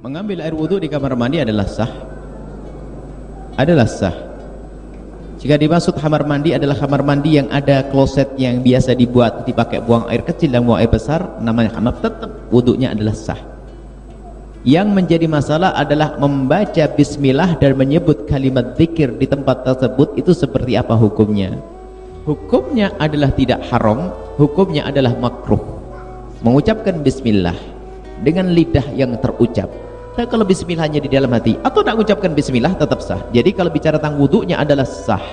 Mengambil air wudhu di kamar mandi adalah sah. Adalah sah jika dimaksud kamar mandi adalah kamar mandi yang ada kloset yang biasa dibuat dipakai buang air kecil dan buang air besar namanya kamar tetap wudhunya adalah sah. Yang menjadi masalah adalah membaca bismillah dan menyebut kalimat zikir di tempat tersebut itu seperti apa hukumnya? Hukumnya adalah tidak haram hukumnya adalah makruh. Mengucapkan bismillah dengan lidah yang terucap dan kalau bismillahnya di dalam hati atau tak mengucapkan bismillah tetap sah. Jadi kalau bicara tentang wudhunya adalah sah.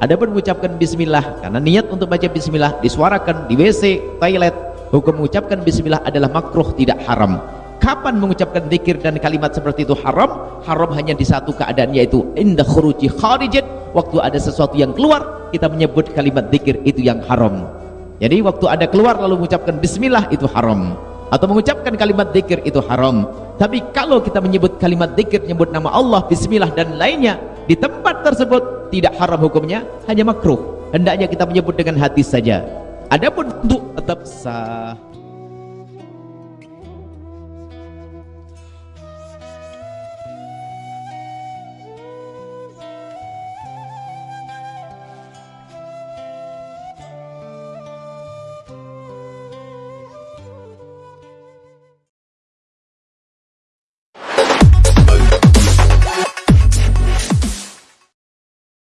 Ada pun mengucapkan bismillah karena niat untuk baca bismillah disuarakan di WC, toilet hukum mengucapkan bismillah adalah makruh tidak haram. Kapan mengucapkan zikir dan kalimat seperti itu haram? Haram hanya di satu keadaan yaitu indah khuruji kharijat waktu ada sesuatu yang keluar kita menyebut kalimat zikir itu yang haram. Jadi waktu ada keluar lalu mengucapkan bismillah itu haram. Atau mengucapkan kalimat zikir itu haram tapi kalau kita menyebut kalimat zikir menyebut nama Allah bismillah dan lainnya di tempat tersebut tidak haram hukumnya hanya makruh. Hendaknya kita menyebut dengan hati saja. Adapun untuk tetap sah